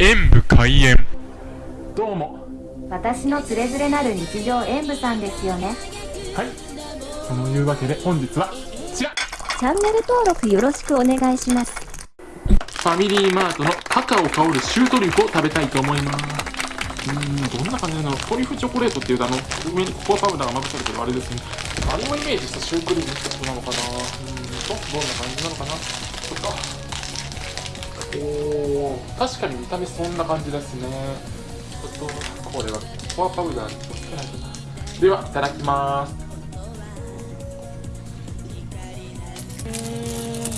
演武開演。どうも。私のつれづれなる日常演舞さんですよね。はい。そのいうわけで本日はこちら。チャンネル登録よろしくお願いします。ファミリーマートのカカオ香るシュートリュフを食べたいと思います。うーんどんな感じなの？トリュフチョコレートっていうとあの上にココアパウダーがまぶされてるあれですね。あれをイメージしたシュークリームってことなのかな？うーんとどんな感じなのかな？ちょっとおー。確かに見た目そんな感じですね。ちょっとこれはコアパウダーにつけないとな。ではいただきます。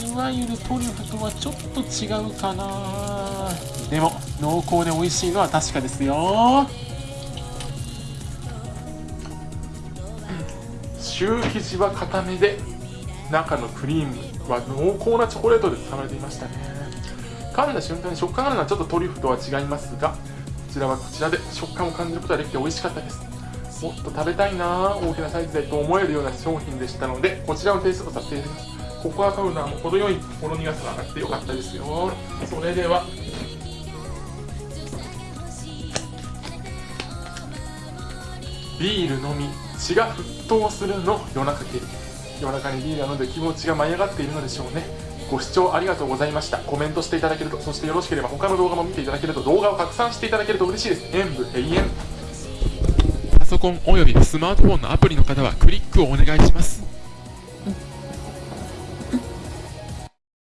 いわゆるトリュフとはちょっと違うかな。でも濃厚で美味しいのは確かですよ。シュー生地は固めで中のクリームは濃厚なチョコレートで包まれていましたね。噛んだ瞬間に食感があるのはちょっとトリュフとは違いますがこちらはこちらで食感を感じることができて美味しかったです。もっと食べたいな大きなサイズでと思えるような商品でしたのでこちらをテイストさせていただきます。ココアパウダーも程よいほろ苦さがあってよかったですよ。それでは。ビールのみ血が沸騰するの夜中系夜中にビールなので気持ちが舞い上がっているのでしょうね。ご視聴ありがとうございました。コメントしていただけるとそしてよろしければ他の動画も見ていただけると動画を拡散していただけると嬉しいです。演武永遠。パソコンおよびスマートフォンのアプリの方はクリックをお願いします。